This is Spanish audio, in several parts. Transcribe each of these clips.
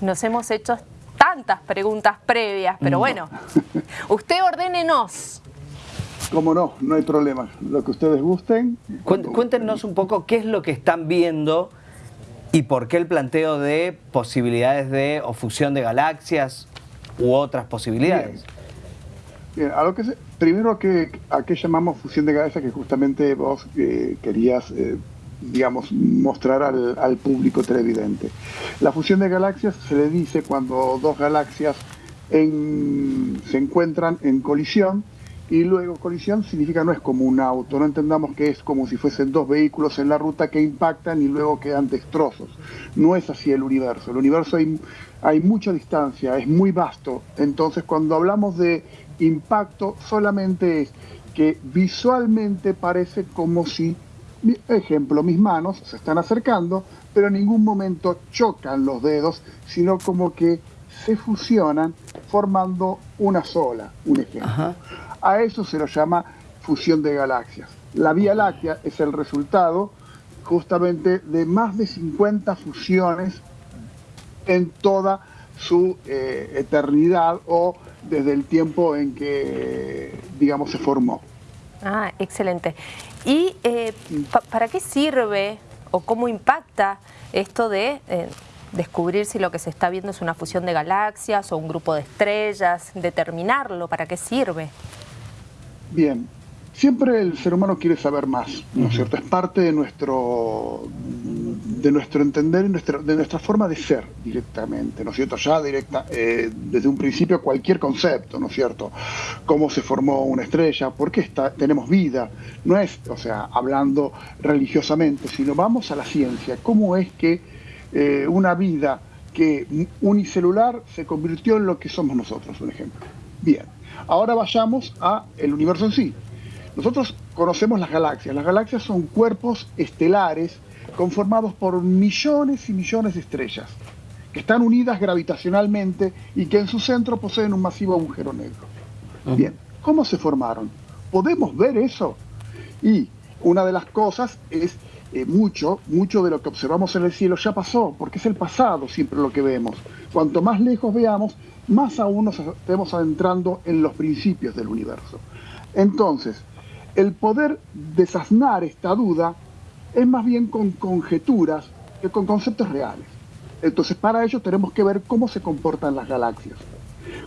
nos hemos hecho tantas preguntas previas, pero bueno, usted ordénenos. Cómo no, no hay problema. Lo que ustedes gusten. Cuéntenos un poco qué es lo que están viendo y por qué el planteo de posibilidades de o fusión de galaxias u otras posibilidades. Bien, a lo que primero que, a qué llamamos fusión de galaxias que justamente vos eh, querías eh, digamos, mostrar al, público televidente. La fusión de galaxias se le dice cuando dos galaxias se encuentran en colisión y luego colisión significa no es como un auto, no entendamos que es como si fuesen dos vehículos en la ruta que impactan y luego quedan destrozos. No es así el universo. El universo hay, hay mucha distancia, es muy vasto. Entonces cuando hablamos de impacto solamente es que visualmente parece como si ejemplo, mis manos se están acercando, pero en ningún momento chocan los dedos, sino como que se fusionan formando una sola, un ejemplo. A eso se lo llama fusión de galaxias. La Vía Láctea es el resultado justamente de más de 50 fusiones en toda su eh, eternidad o desde el tiempo en que, digamos, se formó. Ah, excelente. ¿Y eh, para qué sirve o cómo impacta esto de eh, descubrir si lo que se está viendo es una fusión de galaxias o un grupo de estrellas, determinarlo, para qué sirve? Bien, siempre el ser humano quiere saber más, ¿no es cierto? Es parte de nuestro, de nuestro entender y de nuestra forma de ser directamente, ¿no es cierto? Ya directa, eh, desde un principio cualquier concepto, ¿no es cierto? Cómo se formó una estrella, por qué está, tenemos vida, no es, o sea, hablando religiosamente, sino vamos a la ciencia, cómo es que eh, una vida que unicelular se convirtió en lo que somos nosotros, un ejemplo. Bien, ahora vayamos a el universo en sí. Nosotros conocemos las galaxias. Las galaxias son cuerpos estelares conformados por millones y millones de estrellas, que están unidas gravitacionalmente y que en su centro poseen un masivo agujero negro. Bien, ¿cómo se formaron? ¿Podemos ver eso? Y una de las cosas es eh, mucho, mucho de lo que observamos en el cielo ya pasó, porque es el pasado siempre lo que vemos. Cuanto más lejos veamos, más aún nos estemos adentrando en los principios del universo. Entonces, el poder desasnar esta duda es más bien con conjeturas que con conceptos reales. Entonces, para ello tenemos que ver cómo se comportan las galaxias.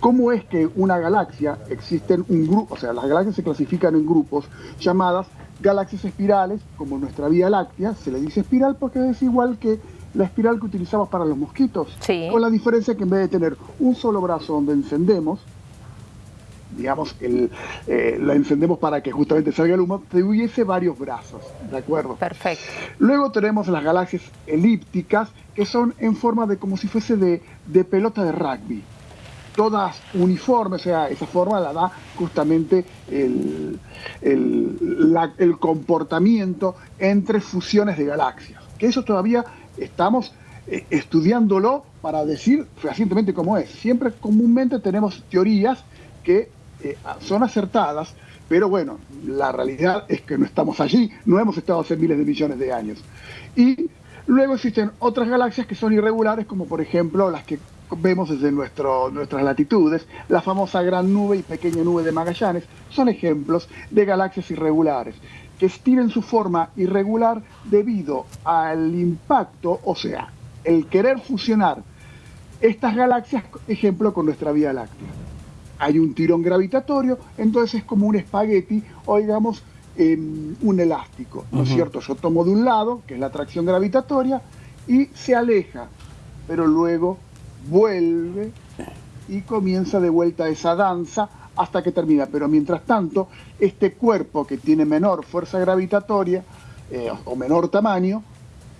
¿Cómo es que una galaxia existen un grupo, o sea, las galaxias se clasifican en grupos llamadas galaxias espirales, como nuestra Vía Láctea, se le dice espiral porque es igual que la espiral que utilizamos para los mosquitos, con la diferencia que en vez de tener un solo brazo donde encendemos, digamos, el, eh, la encendemos para que justamente salga el humo, tuviese varios brazos, ¿de acuerdo? Perfecto. Luego tenemos las galaxias elípticas, que son en forma de como si fuese de, pelota de rugby. Todas uniformes, o sea, esa forma la da justamente el, el comportamiento entre fusiones de galaxias. Que eso todavía estamos eh, estudiándolo para decir fehacientemente cómo es. Siempre comúnmente tenemos teorías que eh, son acertadas, pero bueno, la realidad es que no estamos allí, no hemos estado hace miles de millones de años. Y luego existen otras galaxias que son irregulares, como por ejemplo las que vemos desde nuestro, nuestras latitudes, la famosa gran nube y pequeña nube de Magallanes, son ejemplos de galaxias irregulares, que tienen su forma irregular debido al impacto, o sea, el querer fusionar estas galaxias, ejemplo, con nuestra Vía Láctea hay un tirón gravitatorio, entonces es como un espagueti o digamos em, un elástico, ¿no es cierto? Yo tomo de un lado, que es la atracción gravitatoria, y se aleja, pero luego vuelve y comienza de vuelta esa danza hasta que termina. Pero mientras tanto, este cuerpo que tiene menor fuerza gravitatoria eh, o menor tamaño,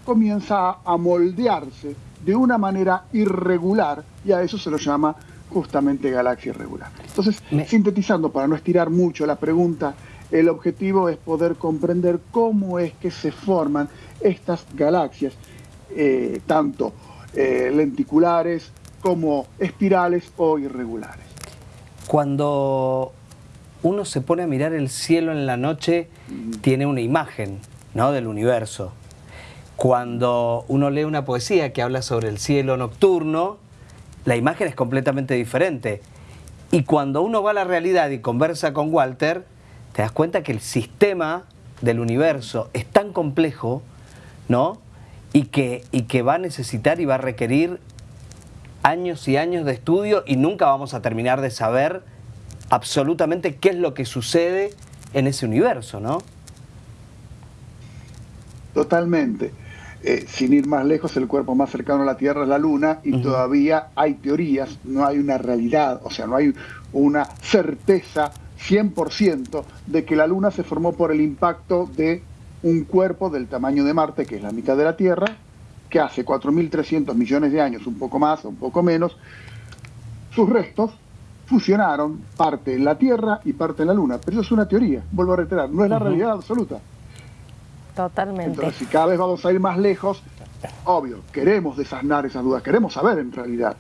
comienza a moldearse de una manera irregular y a eso se lo llama justamente galaxia irregular. Entonces, sintetizando, para no estirar mucho la pregunta, el objetivo es poder comprender cómo es que se forman estas galaxias, eh, tanto eh, lenticulares como espirales o irregulares. Cuando uno se pone a mirar el cielo en la noche, tiene una imagen ¿no? del universo. Cuando uno lee una poesía que habla sobre el cielo nocturno, la imagen es completamente diferente. Y cuando uno va a la realidad y conversa con Walter, te das cuenta que el sistema del universo es tan complejo, ¿no? Y que, y que va a necesitar y va a requerir años y años de estudio y nunca vamos a terminar de saber absolutamente qué es lo que sucede en ese universo, ¿no? Totalmente. Eh, sin ir más lejos, el cuerpo más cercano a la Tierra es la Luna y todavía hay teorías, no hay una realidad, o sea, no hay una certeza 100% de que la Luna se formó por el impacto de un cuerpo del tamaño de Marte, que es la mitad de la Tierra, que hace 4.300 millones de años, un poco más o un poco menos, sus restos fusionaron parte en la Tierra y parte en la Luna. Pero eso es una teoría, vuelvo a reiterar, no es la realidad absoluta. Totalmente. Entonces, si cada vez vamos a ir más lejos, obvio, queremos desasnar esas dudas, queremos saber en realidad,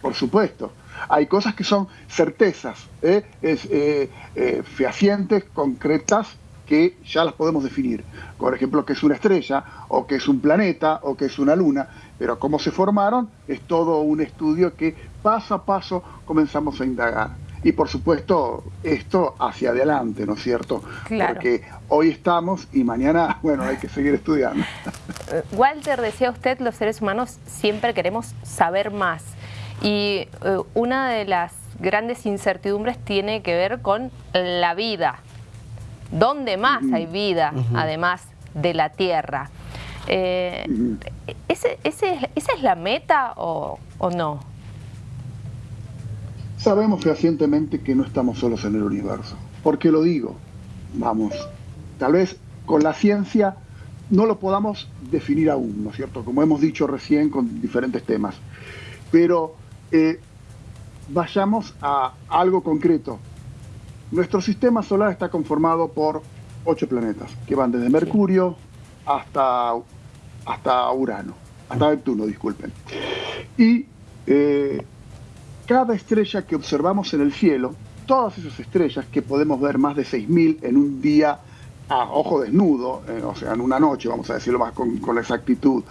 por supuesto. Hay cosas que son certezas, ¿eh? es, eh, eh, fehacientes, concretas, que ya las podemos definir. Por ejemplo, que es una estrella, o que es un planeta, o que es una luna. Pero cómo se formaron es todo un estudio que paso a paso comenzamos a indagar. Y por supuesto, esto hacia adelante, ¿no es cierto? Claro. Porque hoy estamos y mañana, bueno, hay que seguir estudiando. Walter, decía usted, los seres humanos siempre queremos saber más. Y eh, una de las grandes incertidumbres tiene que ver con la vida. ¿Dónde más hay vida, además de la Tierra? Eh, ¿ese, ese, ¿Esa es la meta o, o no? Sabemos fehacientemente que no estamos solos en el universo. ¿Por qué lo digo? Vamos, tal vez con la ciencia no lo podamos definir aún, ¿no es cierto? Como hemos dicho recién con diferentes temas. Pero eh, vayamos a algo concreto. Nuestro sistema solar está conformado por ocho planetas, que van desde Mercurio hasta, hasta Urano, hasta Neptuno, disculpen. Y eh, cada estrella que observamos en el cielo, todas esas estrellas que podemos ver más de 6.000 en un día a ojo desnudo, eh, o sea, en una noche, vamos a decirlo más con, exactitud,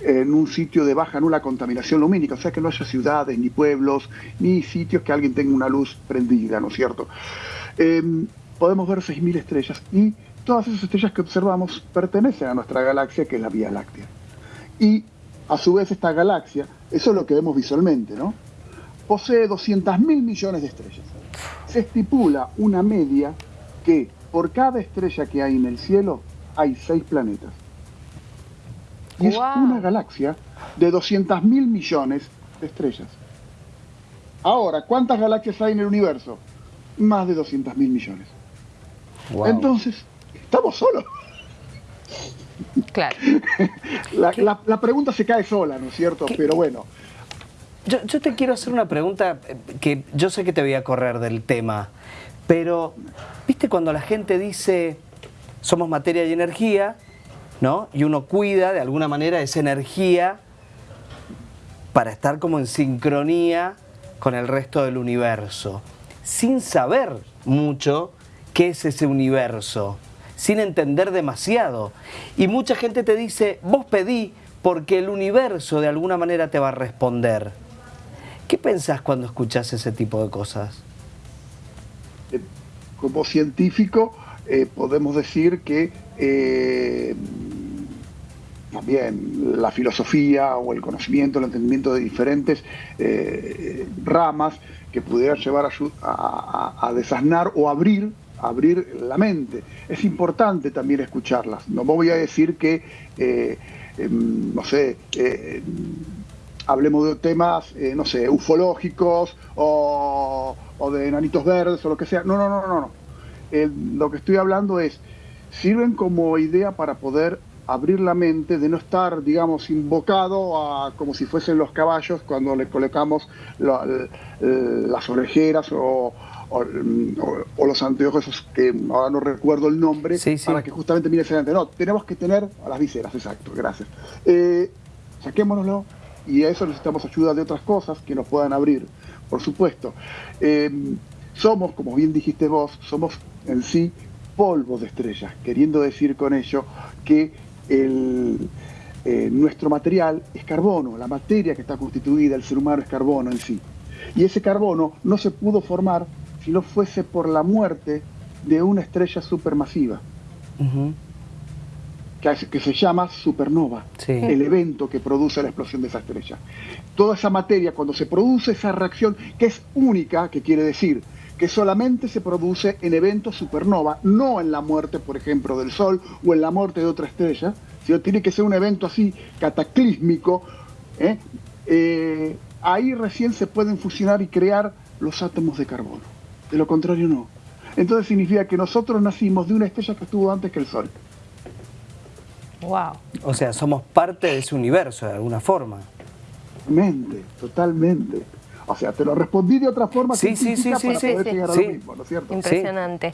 en un sitio de baja nula contaminación lumínica, o sea, que no haya ciudades, ni pueblos, ni sitios que alguien tenga una luz prendida, ¿no es cierto? Eh, podemos ver 6.000 estrellas y todas esas estrellas que observamos pertenecen a nuestra galaxia, que es la Vía Láctea. Y a su vez esta galaxia, eso es lo que vemos visualmente, ¿no? Posee 200 mil millones de estrellas. Se estipula una media que por cada estrella que hay en el cielo hay seis planetas. Y es una galaxia de 200 mil millones de estrellas. Ahora, ¿cuántas galaxias hay en el universo? Más de 200 mil millones. Entonces, estamos solos. Claro. la, la, la, pregunta se cae sola, ¿no es cierto? Pero bueno, yo, te quiero hacer una pregunta eh, que yo sé que te voy a correr del tema, pero viste cuando la gente dice somos materia y energía, ¿no? Y uno cuida de alguna manera esa energía para estar como en sincronía con el resto del universo, sin saber mucho qué es ese universo, sin entender demasiado. Y mucha gente te dice, vos pedí porque el universo de alguna manera te va a responder. ¿Qué pensás cuando escuchás ese tipo de cosas? Eh, como científico eh, podemos decir que eh, también la filosofía o el conocimiento, el entendimiento de diferentes ramas que pudieran llevar a, desasnar o abrir, abrir la mente. Es importante también escucharlas. No voy a decir que, eh, no sé, hablemos de temas, eh, no sé, ufológicos o, o, de enanitos verdes o lo que sea. No, no, no, no. no. El, lo que estoy hablando es, sirven como idea para poder abrir la mente, de no estar, digamos, invocado a, como si fuesen los caballos cuando le colocamos la, las orejeras o, o, o, los anteojos esos que ahora no recuerdo el nombre, sí, sí. para que justamente mire hacia adelante. No, tenemos que tener a las viseras, exacto, gracias. Eh, saquémonoslo, y a eso necesitamos ayuda de otras cosas que nos puedan abrir, por supuesto. Eh, somos, como bien dijiste vos, somos en sí polvo de estrellas, queriendo decir con ello que eh, nuestro material es carbono, la materia que está constituida, el ser humano es carbono en sí. Y ese carbono no se pudo formar si no fuese por la muerte de una estrella supermasiva, que, se llama supernova, el evento que produce la explosión de esa estrella. Toda esa materia, cuando se produce esa reacción, que es única, que quiere decir que solamente se produce en eventos supernova, no en la muerte, por ejemplo, del Sol o en la muerte de otra estrella, sino tiene que ser un evento así cataclísmico, ¿eh? Eh, ahí recién se pueden fusionar y crear los átomos de carbono. De lo contrario, no. Entonces significa que nosotros nacimos de una estrella que estuvo antes que el Sol. Wow. O sea, somos parte de ese universo de alguna forma. Totalmente, totalmente. O sea, te lo respondí de otra forma sí, sí, sí, sí, sí, mismo, ¿no es cierto? Impresionante.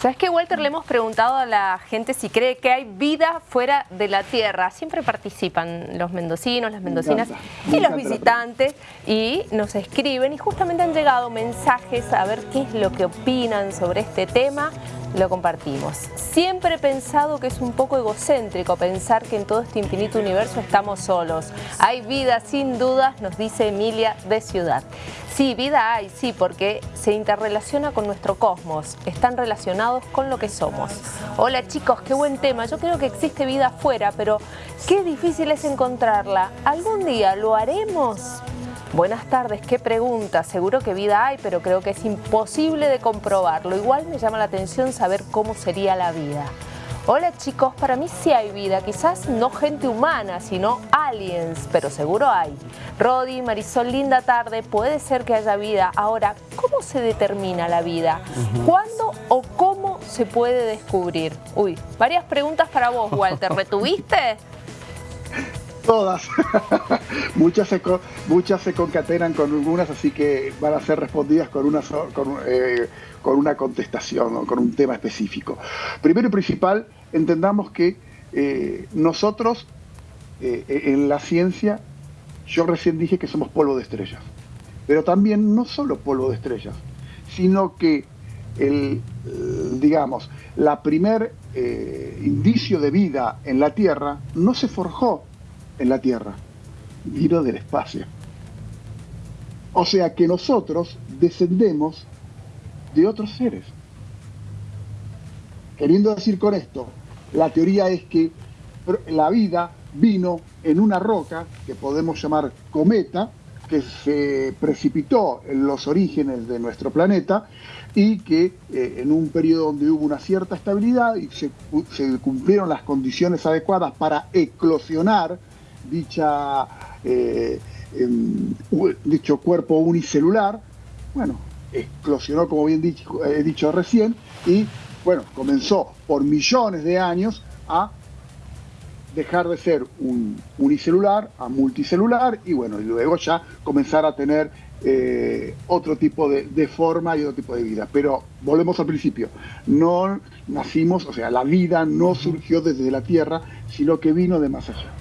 ¿Sabes qué, Walter? Le hemos preguntado a la gente si cree que hay vida fuera de la Tierra. Siempre participan los mendocinos, las mendocinas y los visitantes y nos escriben y justamente han llegado mensajes a ver qué es lo que opinan sobre este tema lo compartimos. Siempre he pensado que es un poco egocéntrico pensar que en todo este infinito universo estamos solos. Hay vida sin dudas, nos dice Emilia de Ciudad. Sí, vida hay, sí, porque se interrelaciona con nuestro cosmos, están relacionados con lo que somos. Hola chicos, qué buen tema. Yo creo que existe vida afuera, pero qué difícil es encontrarla. ¿Algún día lo haremos? Buenas tardes, qué pregunta. Seguro que vida hay, pero creo que es imposible de comprobarlo. Igual me llama la atención saber cómo sería la vida. Hola chicos, para mí sí hay vida, quizás no gente humana, sino aliens, pero seguro hay. Rodi, Marisol, linda tarde, puede ser que haya vida. Ahora, ¿cómo se determina la vida? ¿Cuándo o cómo se puede descubrir? Uy, varias preguntas para vos, Walter. ¿Retuviste? Todas. muchas, se, muchas se concatenan con algunas, así que van a ser respondidas con una, con, eh, con una contestación o con un tema específico. Primero y principal, entendamos que eh, nosotros eh, en la ciencia, yo recién dije que somos polvo de estrellas, pero también no solo polvo de estrellas, sino que el, digamos, la primer indicio de vida en la Tierra no se forjó en la Tierra, vino del espacio. O sea que nosotros descendemos de otros seres. Queriendo decir con esto, la teoría es que la vida vino en una roca que podemos llamar cometa, que se precipitó en los orígenes de nuestro planeta y que eh, en un periodo donde hubo una cierta estabilidad y se, se cumplieron las condiciones adecuadas para eclosionar dicha, eh, em, dicho cuerpo unicelular, bueno, explosionó, como bien dicho, he dicho recién, y bueno, comenzó por millones de años a dejar de ser un unicelular a multicelular y bueno, y luego ya comenzar a tener eh, otro tipo de, de, forma y otro tipo de vida. Pero volvemos al principio, no nacimos, o sea, la vida no surgió desde la Tierra, sino que vino de más allá.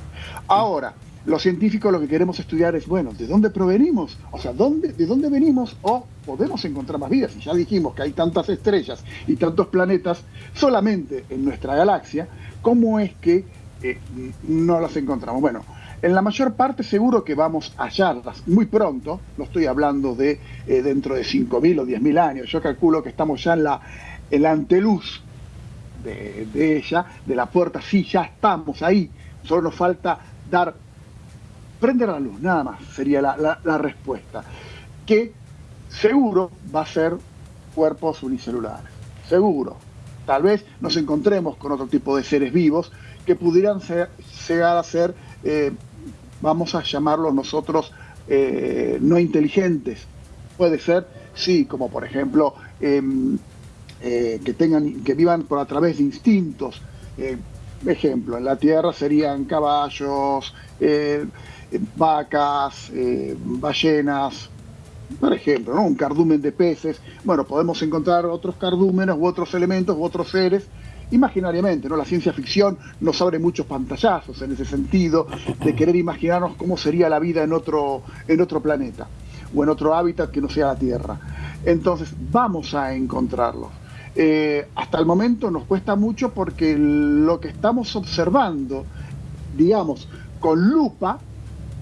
Ahora, los científicos lo que queremos estudiar es, bueno, ¿de dónde provenimos? O sea, ¿dónde, ¿de dónde venimos? O podemos encontrar más vidas. Y ya dijimos que hay tantas estrellas y tantos planetas solamente en nuestra galaxia, ¿cómo es que eh, no las encontramos? Bueno, en la mayor parte seguro que vamos a hallarlas muy pronto, no estoy hablando de eh, dentro de 5.000 o 10.000 años, yo calculo que estamos ya en la, en la anteluz de, de ella, de la puerta, sí, ya estamos ahí, solo nos falta dar, prender la luz, nada más sería la, respuesta, que seguro va a ser cuerpos unicelulares, seguro. Tal vez nos encontremos con otro tipo de seres vivos que pudieran ser, llegar a ser, eh, vamos a llamarlos nosotros, eh, no inteligentes. Puede ser, sí, como por ejemplo, em, eh, que, tengan, que vivan por a través de instintos, ejemplo, en la tierra serían caballos, eh, vacas, eh, ballenas, por ejemplo, ¿no? un cardumen de peces. Bueno, podemos encontrar otros cardúmenes u otros elementos u otros seres imaginariamente, ¿no? La ciencia ficción nos abre muchos pantallazos en ese sentido de querer imaginarnos cómo sería la vida en otro, en otro planeta o en otro hábitat que no sea la Tierra. Entonces, vamos a encontrarlos. Eh, hasta el momento nos cuesta mucho porque lo que estamos observando, digamos, con lupa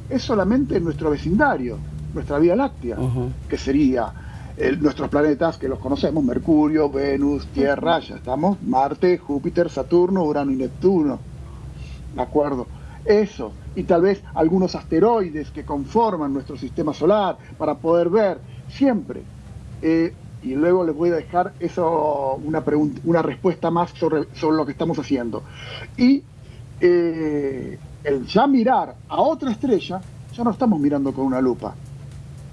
es solamente nuestro vecindario, nuestra Vía Láctea, que sería nuestros planetas que los conocemos, Mercurio, Venus, Tierra, ya estamos, Marte, Júpiter, Saturno, Urano y Neptuno. ¿De acuerdo? Eso, y tal vez algunos asteroides que conforman nuestro sistema solar para poder ver siempre. Eh, y luego les voy a dejar eso, una, una respuesta más sobre, sobre lo que estamos haciendo. Y eh, el ya mirar a otra estrella, ya no estamos mirando con una lupa.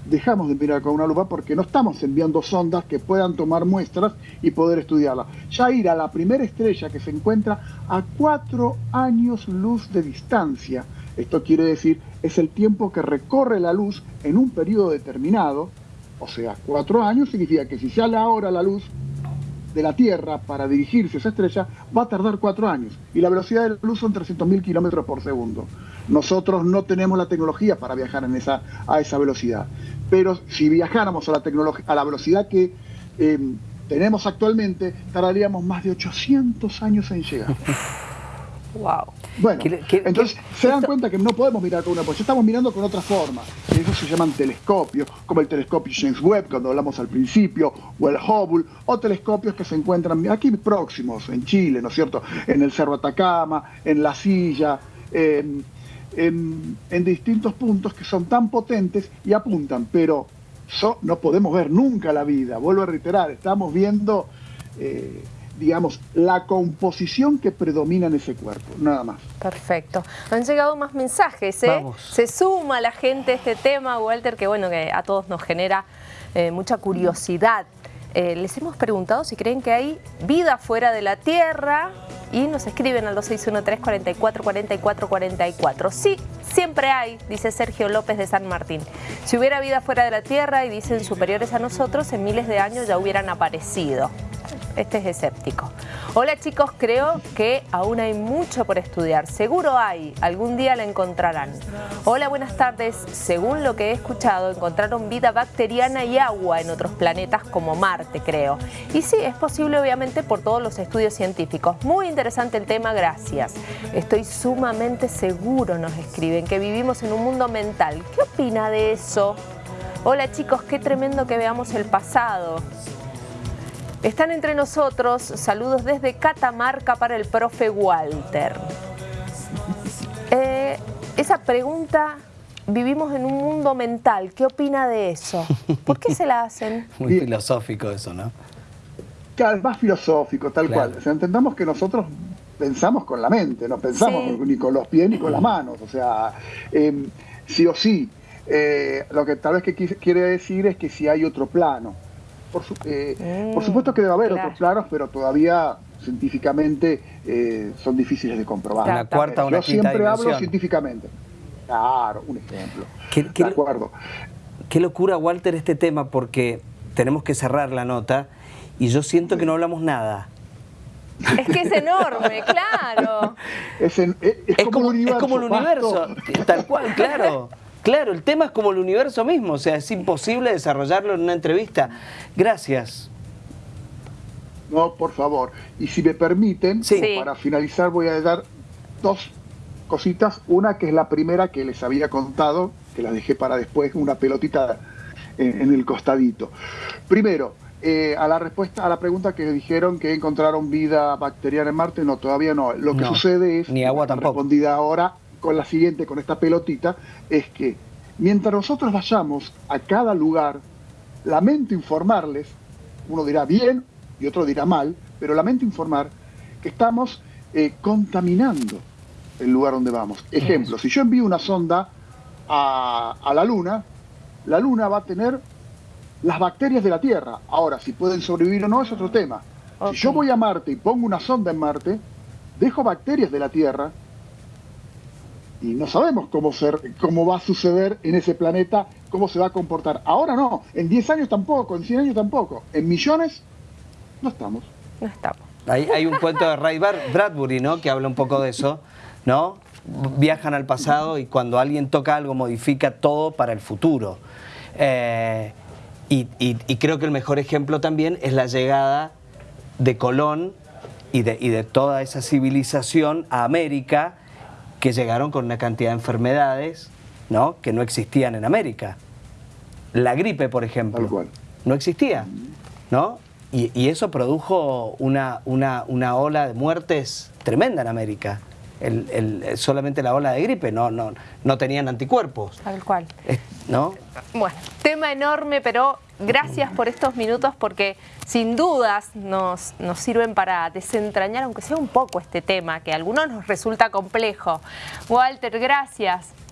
Dejamos de mirar con una lupa porque no estamos enviando sondas que puedan tomar muestras y poder estudiarla. Ya ir a la primera estrella que se encuentra a cuatro años luz de distancia. Esto quiere decir, es el tiempo que recorre la luz en un periodo determinado. O sea, cuatro años significa que si sale ahora la luz, de la Tierra para dirigirse a esa estrella va a tardar cuatro años y la velocidad de la luz son 300.000 kilómetros por segundo. Nosotros no tenemos la tecnología para viajar en esa, a esa velocidad, pero si viajáramos a la, a la velocidad que eh, tenemos actualmente, tardaríamos más de 800 años en llegar. Wow. Bueno, entonces se dan cuenta que no podemos mirar con una ya estamos mirando con otra forma. Eso se llaman telescopios, como el telescopio James Webb, cuando hablamos al principio, o el Hubble, o telescopios que se encuentran aquí próximos, en Chile, ¿no es cierto? En el Cerro Atacama, en La Silla, en, distintos puntos que son tan potentes y apuntan, pero no podemos ver nunca la vida. Vuelvo a reiterar, estamos viendo... Eh, digamos, la composición que predomina en ese cuerpo, nada más. Perfecto. Han llegado más mensajes, ¿eh? Se suma la gente a este tema, Walter, que bueno, que a todos nos genera eh, mucha curiosidad. Eh, les hemos preguntado si creen que hay vida fuera de la Tierra y nos escriben al 2613-444444. Sí, siempre hay, dice Sergio López de San Martín. Si hubiera vida fuera de la Tierra y dicen superiores a nosotros, en miles de años ya hubieran aparecido este es escéptico. Hola chicos, creo que aún hay mucho por estudiar. Seguro hay, algún día la encontrarán. Hola, buenas tardes. Según lo que he escuchado, encontraron vida bacteriana y agua en otros planetas como Marte, creo. Y sí, es posible obviamente por todos los estudios científicos. Muy interesante el tema, gracias. Estoy sumamente seguro, nos escriben, que vivimos en un mundo mental. ¿Qué opina de eso? Hola chicos, qué tremendo que veamos el pasado. Están entre nosotros, saludos desde Catamarca para el profe Walter. Eh, esa pregunta, vivimos en un mundo mental, ¿qué opina de eso? ¿Por qué se la hacen? Muy filosófico eso, ¿no? Claro, más filosófico, tal cual. O sea, entendamos que nosotros pensamos con la mente, no pensamos ni con los pies ni con las manos. O sea, em, sí o sí. Eh, lo que tal vez que quiere decir es que si hay otro plano. Eh, por, supuesto que debe haber otros claros, pero todavía científicamente eh, son difíciles de comprobar. Una cuarta, una Yo siempre hablo científicamente. Claro, un ejemplo. ¿Qué, de acuerdo. Qué locura, Walter, este tema, porque tenemos que cerrar la nota y yo siento que no hablamos nada. Es que es enorme, claro. Es, como, es como el universo, tal cual, claro. Claro, el tema es como el universo mismo, o sea, es imposible desarrollarlo en una entrevista. Gracias. No, por favor. Y si me permiten, para finalizar voy a dar dos cositas. Una que es la primera que les había contado, que la dejé para después, una pelotita en, el costadito. Primero, eh, a la respuesta a la pregunta que dijeron que encontraron vida bacteriana en Marte, no, todavía no. Lo que sucede es, ni agua tampoco. respondida ahora, con la siguiente, con esta pelotita, es que mientras nosotros vayamos a cada lugar, lamento informarles, uno dirá bien y otro dirá mal, pero lamento informar que estamos eh, contaminando el lugar donde vamos. Ejemplo, si yo envío una sonda a, la Luna, la Luna va a tener las bacterias de la Tierra. Ahora, si pueden sobrevivir o no es otro tema. Si yo voy a Marte y pongo una sonda en Marte, dejo bacterias de la Tierra y no sabemos cómo, ser, cómo va a suceder en ese planeta, cómo se va a comportar. Ahora no, en 10 años tampoco, en 100 años tampoco, en millones no estamos. No estamos. Hay, hay un cuento de Ray Bradbury, ¿no? Que habla un poco de eso, ¿no? Viajan al pasado y cuando alguien toca algo modifica todo para el futuro. Eh, y, y, creo que el mejor ejemplo también es la llegada de Colón y de, y de toda esa civilización a América que llegaron con una cantidad de enfermedades ¿no? que no existían en América. La gripe, por ejemplo, no existía, ¿no? Y, eso produjo una, una, una, ola de muertes tremenda en América. El, solamente la ola de gripe, no, no, no tenían anticuerpos. Tal cual. ¿No? Bueno, tema enorme, pero gracias por estos minutos porque sin dudas nos, nos sirven para desentrañar, aunque sea un poco este tema, que a algunos nos resulta complejo. Walter, gracias.